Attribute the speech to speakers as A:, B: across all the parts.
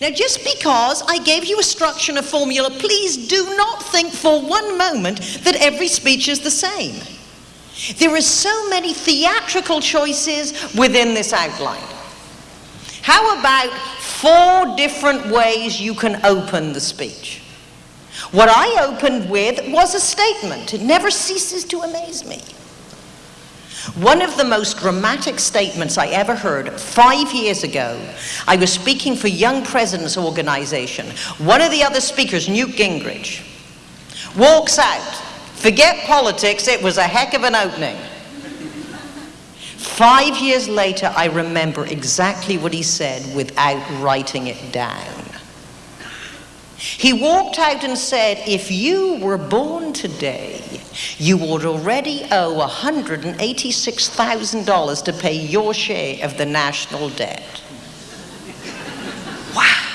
A: Now, just because I gave you a structure and a formula, please do not think for one moment that every speech is the same. There are so many theatrical choices within this outline. How about four different ways you can open the speech? What I opened with was a statement. It never ceases to amaze me. One of the most dramatic statements I ever heard five years ago, I was speaking for Young Presidents Organization. One of the other speakers, Newt Gingrich, walks out. Forget politics, it was a heck of an opening. Five years later, I remember exactly what he said without writing it down. He walked out and said, If you were born today, you would already owe $186,000 to pay your share of the national debt. Wow.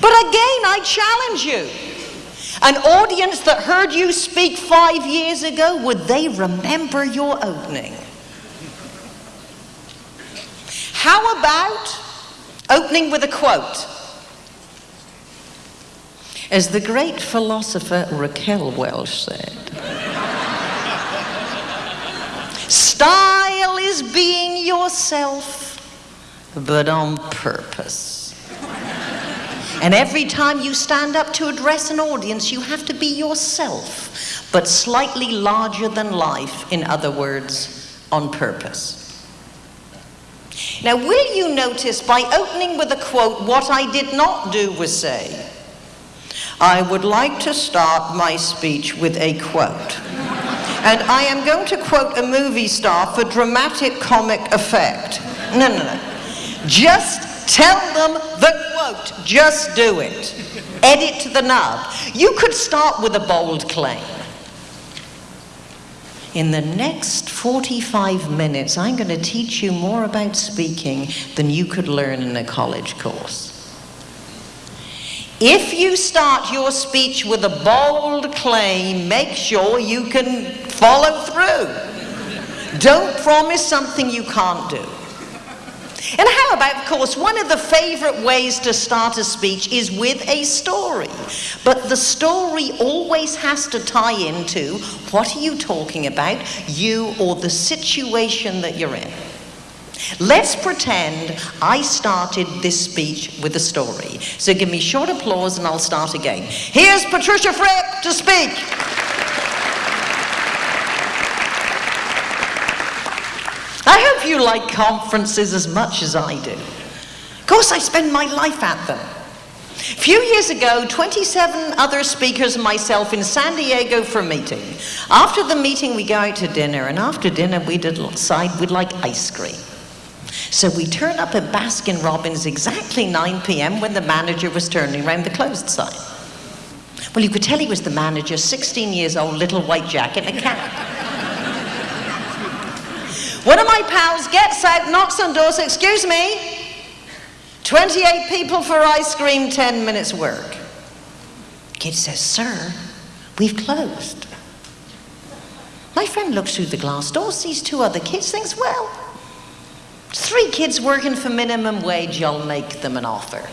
A: But again, I challenge you. An audience that heard you speak five years ago, would they remember your opening? How about opening with a quote? As the great philosopher Raquel Welch said, style is being yourself, but on purpose. And every time you stand up to address an audience, you have to be yourself, but slightly larger than life, in other words, on purpose. Now, will you notice by opening with a quote, what I did not do was say, I would like to start my speech with a quote. And I am going to quote a movie star for dramatic comic effect. No, no, no. Just tell them the quote. Just do it. Edit to the nub. You could start with a bold claim. In the next 45 minutes, I'm going to teach you more about speaking than you could learn in a college course. If you start your speech with a bold claim, make sure you can follow through. Don't promise something you can't do. And how about, of course, one of the favorite ways to start a speech is with a story. But the story always has to tie into what are you talking about, you or the situation that you're in. Let's pretend I started this speech with a story. So give me short applause and I'll start again. Here's Patricia Fripp to speak. I hope you like conferences as much as I do. Of course, I spend my life at them. A few years ago, 27 other speakers and myself in San Diego for a meeting. After the meeting, we go out to dinner, and after dinner, we decide we'd like ice cream. So we turn up at Baskin Robbins exactly 9 p.m. when the manager was turning around the closed sign. Well, you could tell he was the manager, 16 years old, little white jacket and a cap. One of my pals gets out, knocks on doors, excuse me, 28 people for ice cream, 10 minutes work. Kid says, sir, we've closed. My friend looks through the glass door, sees two other kids, thinks, well, Three kids working for minimum wage, I'll make them an offer.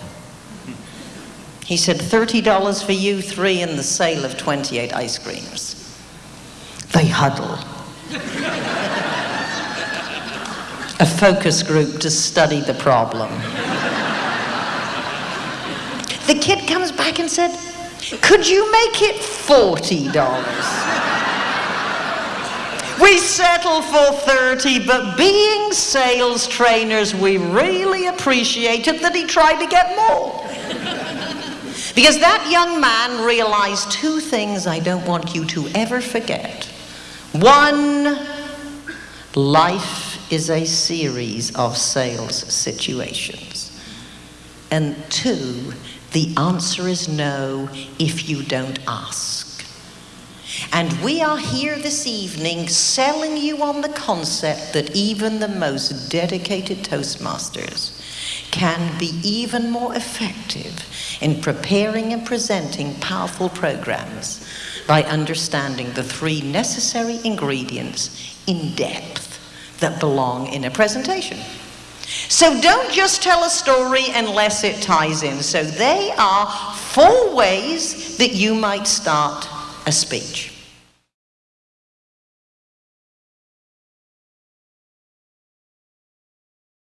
A: He said, $30 for you three and the sale of 28 ice creams. They huddle. a focus group to study the problem. The kid comes back and said, could you make it $40? We settle for 30, but being sales trainers, we really appreciated that he tried to get more. because that young man realized two things I don't want you to ever forget. One, life is a series of sales situations. And two, the answer is no if you don't ask. And we are here this evening selling you on the concept that even the most dedicated Toastmasters can be even more effective in preparing and presenting powerful programs by understanding the three necessary ingredients in depth that belong in a presentation. So don't just tell a story unless it ties in. So they are four ways that you might start a speech.